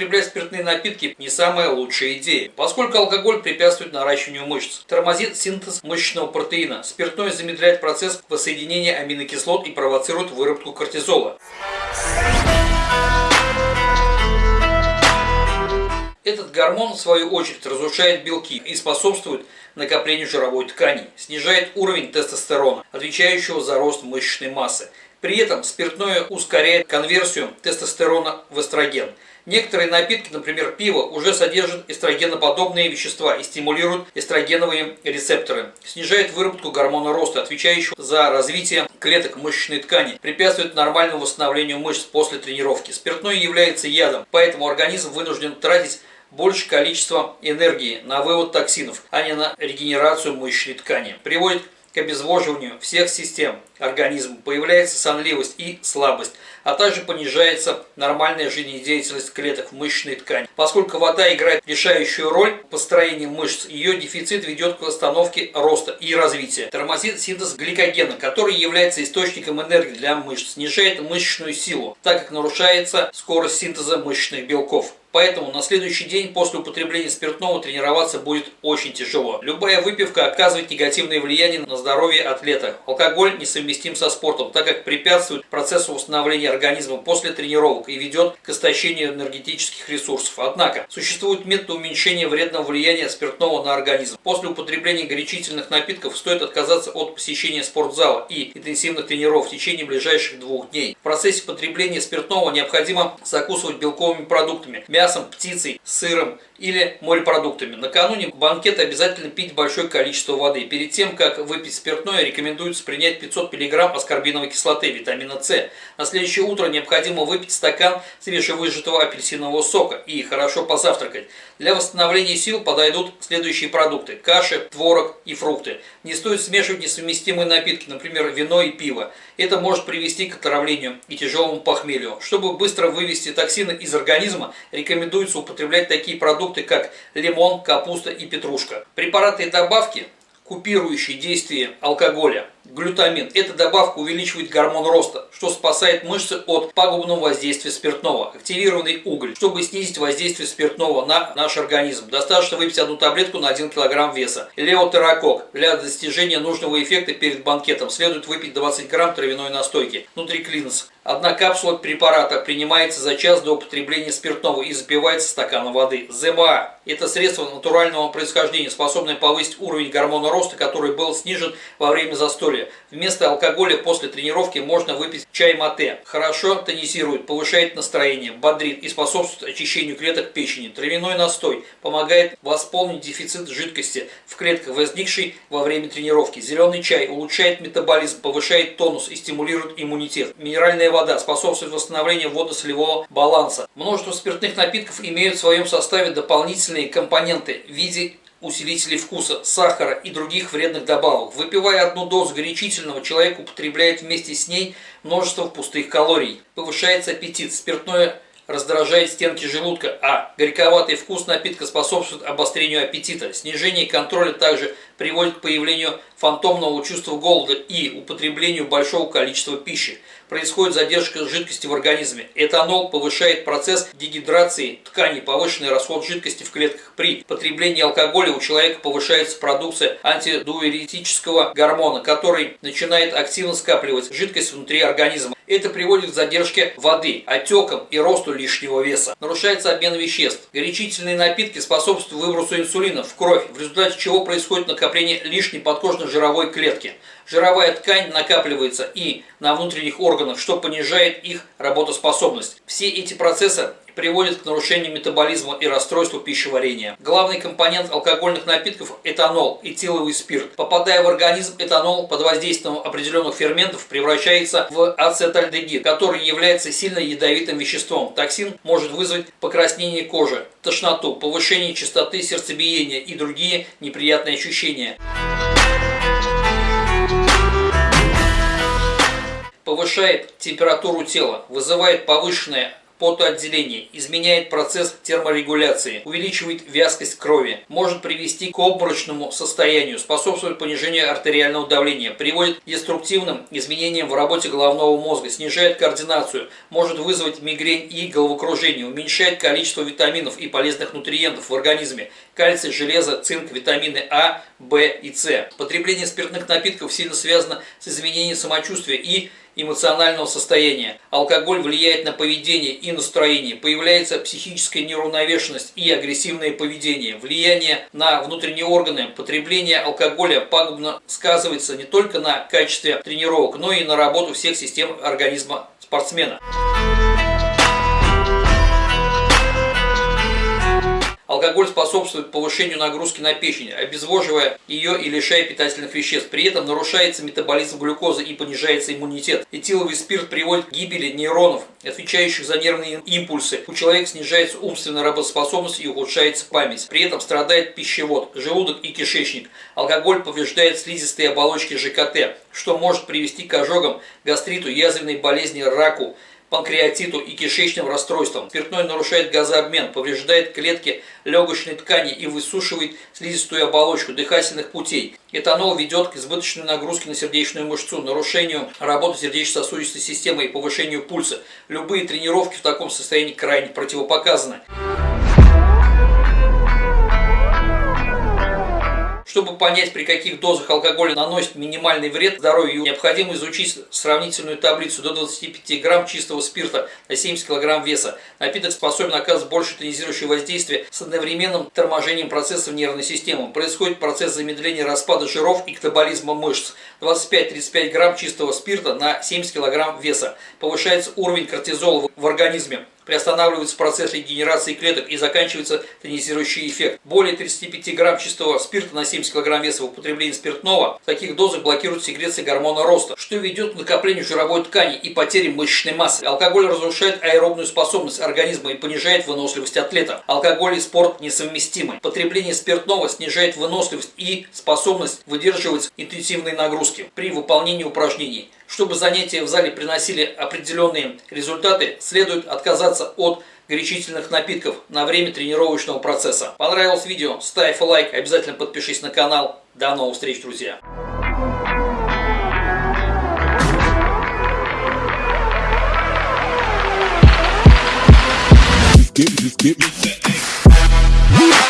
употреблять спиртные напитки не самая лучшая идея, поскольку алкоголь препятствует наращиванию мышц, тормозит синтез мышечного протеина, спиртное замедляет процесс воссоединения аминокислот и провоцирует выработку кортизола. Этот гормон, в свою очередь, разрушает белки и способствует накоплению жировой ткани, снижает уровень тестостерона, отвечающего за рост мышечной массы. При этом спиртное ускоряет конверсию тестостерона в эстроген. Некоторые напитки, например пиво, уже содержат эстрогеноподобные вещества и стимулируют эстрогеновые рецепторы, снижает выработку гормона роста, отвечающего за развитие клеток мышечной ткани, препятствует нормальному восстановлению мышц после тренировки. Спиртное является ядом, поэтому организм вынужден тратить больше количества энергии на вывод токсинов, а не на регенерацию мышечной ткани. Приводит к обезвоживанию всех систем организма, появляется сонливость и слабость, а также понижается нормальная жизнедеятельность клеток в мышечной ткани. Поскольку вода играет решающую роль в построении мышц, ее дефицит ведет к остановке роста и развития. Тормозит синтез гликогена, который является источником энергии для мышц, снижает мышечную силу, так как нарушается скорость синтеза мышечных белков. Поэтому на следующий день после употребления спиртного тренироваться будет очень тяжело. Любая выпивка оказывает негативное влияние на здоровье атлета. Алкоголь несовместим со спортом, так как препятствует процессу восстановления организма после тренировок и ведет к истощению энергетических ресурсов. Однако, существует метод уменьшения вредного влияния спиртного на организм. После употребления горячительных напитков стоит отказаться от посещения спортзала и интенсивных тренировок в течение ближайших двух дней. В процессе потребления спиртного необходимо закусывать белковыми продуктами, мясом, птицей, сыром или морепродуктами. Накануне банкета обязательно пить большое количество воды. Перед тем, как выпить спиртное, рекомендуется принять 500 мг аскорбиновой кислоты, витамина С. На следующее утро необходимо выпить стакан свежевыжатого апельсинового сока и хорошо позавтракать. Для восстановления сил подойдут следующие продукты – каши, творог и фрукты. Не стоит смешивать несовместимые напитки, например, вино и пиво. Это может привести к отравлению и тяжелому похмелью. Чтобы быстро вывести токсины из организма, рекомендуется употреблять такие продукты, как лимон, капуста и петрушка. Препараты и добавки, купирующие действие алкоголя, глютамин. Эта добавка увеличивает гормон роста, что спасает мышцы от пагубного воздействия спиртного. Активированный уголь, чтобы снизить воздействие спиртного на наш организм. Достаточно выпить одну таблетку на 1 кг веса. Леотеракок. Для достижения нужного эффекта перед банкетом следует выпить 20 грамм травяной настойки. Нутриклинс. Одна капсула препарата принимается за час до употребления спиртного и запивается стаканом воды. ЗМА – это средство натурального происхождения, способное повысить уровень гормона роста, который был снижен во время застолья. Вместо алкоголя после тренировки можно выпить чай мате. Хорошо тонизирует, повышает настроение, бодрит и способствует очищению клеток печени. Травяной настой помогает восполнить дефицит жидкости в клетках, возникший во время тренировки. Зеленый чай улучшает метаболизм, повышает тонус и стимулирует иммунитет. Минеральная вода способствует восстановлению водно-солевого баланса. Множество спиртных напитков имеют в своем составе дополнительные компоненты в виде усилителей вкуса, сахара и других вредных добавок. Выпивая одну дозу горячительного, человек употребляет вместе с ней множество пустых калорий. Повышается аппетит. Спиртное раздражает стенки желудка, а горьковатый вкус напитка способствует обострению аппетита. Снижение контроля также приводит к появлению фантомного чувства голода и употреблению большого количества пищи происходит задержка жидкости в организме. Этанол повышает процесс дегидрации тканей, повышенный расход жидкости в клетках. При потреблении алкоголя у человека повышается продукция антидуэретического гормона, который начинает активно скапливать жидкость внутри организма. Это приводит к задержке воды, отекам и росту лишнего веса. Нарушается обмен веществ. Горячительные напитки способствуют выбросу инсулина в кровь, в результате чего происходит накопление лишней подкожно-жировой клетки. Жировая ткань накапливается и на внутренних органах, что понижает их работоспособность. Все эти процессы приводит к нарушению метаболизма и расстройству пищеварения. Главный компонент алкогольных напитков – этанол, этиловый спирт. Попадая в организм, этанол под воздействием определенных ферментов превращается в ацетальдегид, который является сильно ядовитым веществом. Токсин может вызвать покраснение кожи, тошноту, повышение частоты сердцебиения и другие неприятные ощущения. повышает температуру тела, вызывает повышенное потоотделение, изменяет процесс терморегуляции, увеличивает вязкость крови, может привести к обморочному состоянию, способствует понижению артериального давления, приводит к деструктивным изменениям в работе головного мозга, снижает координацию, может вызвать мигрень и головокружение, уменьшает количество витаминов и полезных нутриентов в организме, кальций, железо, цинк, витамины А, В и С. Потребление спиртных напитков сильно связано с изменением самочувствия и эмоционального состояния. Алкоголь влияет на поведение и настроение. Появляется психическая неуравновешенность и агрессивное поведение. Влияние на внутренние органы. Потребление алкоголя пагубно сказывается не только на качестве тренировок, но и на работу всех систем организма спортсмена. Алкоголь способствует повышению нагрузки на печень, обезвоживая ее и лишая питательных веществ. При этом нарушается метаболизм глюкозы и понижается иммунитет. Этиловый спирт приводит к гибели нейронов, отвечающих за нервные импульсы. У человека снижается умственная работоспособность и ухудшается память. При этом страдает пищевод, желудок и кишечник. Алкоголь повреждает слизистые оболочки ЖКТ, что может привести к ожогам, гастриту, язвенной болезни, раку панкреатиту и кишечным расстройствам. Спиртной нарушает газообмен, повреждает клетки легочной ткани и высушивает слизистую оболочку дыхательных путей. Этанол ведет к избыточной нагрузке на сердечную мышцу, нарушению работы сердечно-сосудистой системы и повышению пульса. Любые тренировки в таком состоянии крайне противопоказаны. Чтобы понять, при каких дозах алкоголя наносит минимальный вред здоровью, необходимо изучить сравнительную таблицу до 25 грамм чистого спирта на 70 килограмм веса. Напиток способен оказывать больше тонизирующее воздействие с одновременным торможением процессов нервной системы. Происходит процесс замедления распада жиров и катаболизма мышц. 25-35 грамм чистого спирта на 70 килограмм веса. Повышается уровень кортизола в организме приостанавливается процесс регенерации клеток и заканчивается тонизирующий эффект. Более 35 грамм чистого спирта на 70 кг веса в употреблении спиртного в таких дозах блокирует секреции гормона роста, что ведет к накоплению жировой ткани и потере мышечной массы. Алкоголь разрушает аэробную способность организма и понижает выносливость атлета. Алкоголь и спорт несовместимы. Потребление спиртного снижает выносливость и способность выдерживать интенсивные нагрузки при выполнении упражнений. Чтобы занятия в зале приносили определенные результаты, следует отказаться от горячительных напитков на время тренировочного процесса. Понравилось видео? Ставь лайк, обязательно подпишись на канал. До новых встреч, друзья! Just give, just give me that.